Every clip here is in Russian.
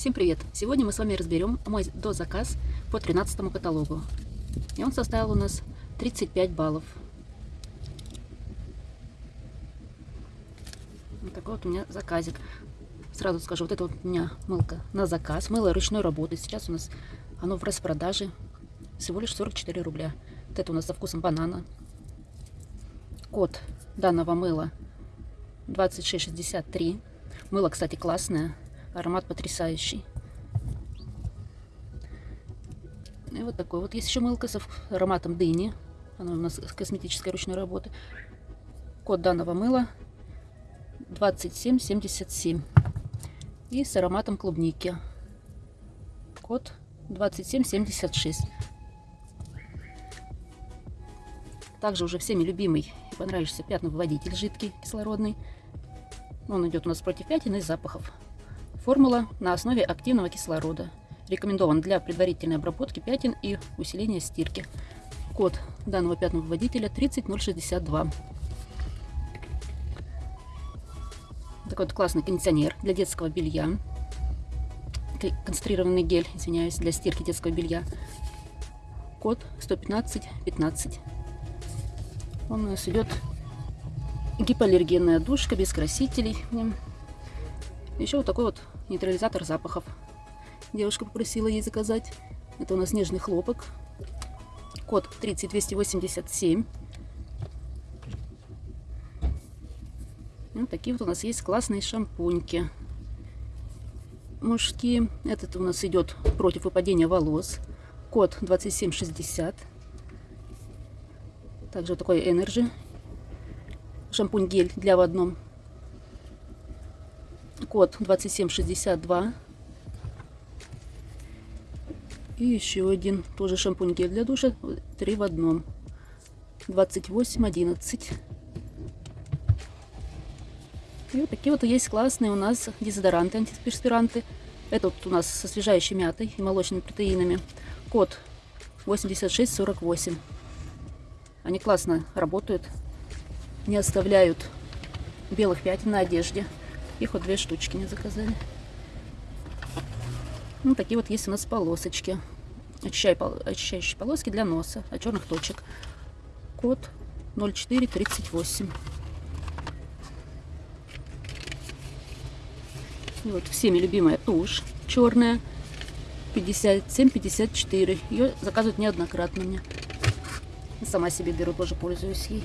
Всем привет! Сегодня мы с вами разберем мой дозаказ по 13 каталогу. И он составил у нас 35 баллов. Вот такой вот у меня заказик. Сразу скажу, вот это вот у меня мылка на заказ. Мыло ручной работы. Сейчас у нас оно в распродаже. Всего лишь 44 рубля. Вот это у нас со вкусом банана. Код данного мыла 2663. Мыло, кстати, классное. Аромат потрясающий. И вот такой вот есть еще мылка с ароматом дыни. Она у нас косметической ручной работы. Код данного мыла 2777. И с ароматом клубники. Код 2776. Также уже всеми любимый и понравившийся пятновыводитель жидкий, кислородный. Он идет у нас против пятен и запахов. Формула на основе активного кислорода. Рекомендован для предварительной обработки пятен и усиления стирки. Код данного пятновыводителя 30062. Такой вот классный кондиционер для детского белья. Концентрированный гель, извиняюсь, для стирки детского белья. Код 11515. Он у нас идет гипоаллергенная душка без красителей. Еще вот такой вот нейтрализатор запахов. Девушка попросила ей заказать. Это у нас нежный хлопок. Код 30287. Вот такие вот у нас есть классные шампуньки. Мужские. Этот у нас идет против выпадения волос. Код 2760. Также вот такой Energy. Шампунь-гель для в одном код 2762. И еще один, тоже шампунь гель для душа, три в одном. 2811. И вот такие вот есть классные у нас дезодоранты, антиперспиранты. Этот у нас со освежающей мятой и молочными протеинами. Код 8648. Они классно работают, не оставляют белых пятен на одежде. Их вот две штучки не заказали. Ну, такие вот есть у нас полосочки. Очищающие полоски для носа, от черных точек. Код 0438. И вот всеми любимая тушь черная 57-54. Ее заказывают неоднократно мне. Сама себе беру, тоже пользуюсь ей.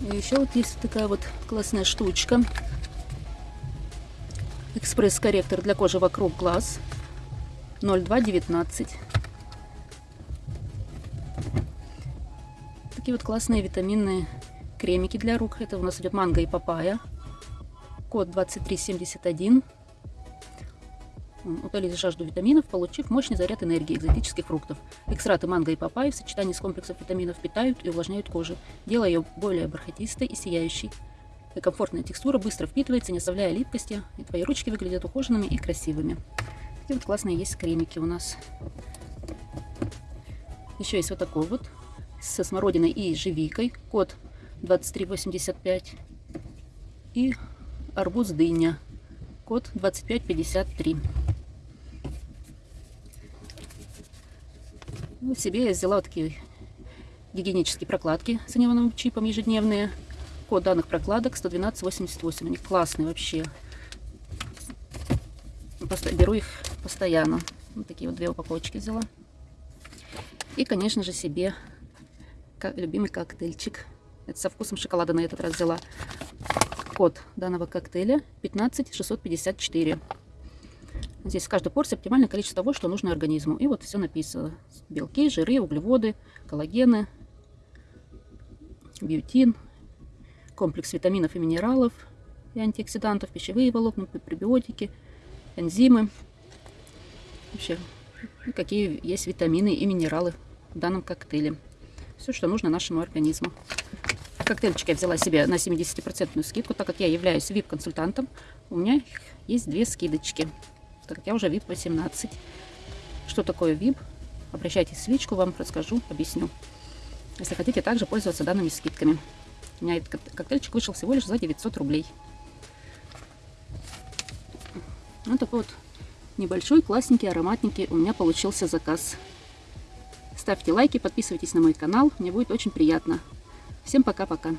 И еще вот есть такая вот классная штучка. Экспресс-корректор для кожи вокруг глаз 0219. Такие вот классные витаминные кремики для рук. Это у нас идет манго и папайя. Код 2371. Утолить жажду витаминов, получив мощный заряд энергии экзотических фруктов. Экстракты манго и папайи в сочетании с комплексом витаминов питают и увлажняют кожу, делая ее более бархатистой и сияющей. Комфортная текстура быстро впитывается, не оставляя липкости. И твои ручки выглядят ухоженными и красивыми. Такие вот классные есть кремики у нас. Еще есть вот такой вот со смородиной и живикой. Код 2385. И арбуз дыня. Код 2553. Ну, себе я взяла вот такие гигиенические прокладки с анионовым чипом ежедневные. Код данных прокладок 11288. Они классные вообще. Беру их постоянно. Вот такие вот две упаковочки взяла. И, конечно же, себе любимый коктейльчик. Это со вкусом шоколада на этот раз взяла. Код данного коктейля 15654. Здесь в каждой порции оптимальное количество того, что нужно организму. И вот все написано. Белки, жиры, углеводы, коллагены, биотин, комплекс витаминов и минералов и антиоксидантов, пищевые волокна, пребиотики, энзимы. Вообще, какие есть витамины и минералы в данном коктейле. Все, что нужно нашему организму. Коктейльчик я взяла себе на 70% скидку, так как я являюсь VIP-консультантом. У меня есть две скидочки, так как я уже VIP 18. Что такое VIP? Обращайтесь в личку, вам расскажу, объясню. Если хотите также пользоваться данными скидками. У меня этот коктейльчик вышел всего лишь за 900 рублей. Вот такой вот небольшой, классненький, ароматненький у меня получился заказ. Ставьте лайки, подписывайтесь на мой канал, мне будет очень приятно. Всем пока-пока.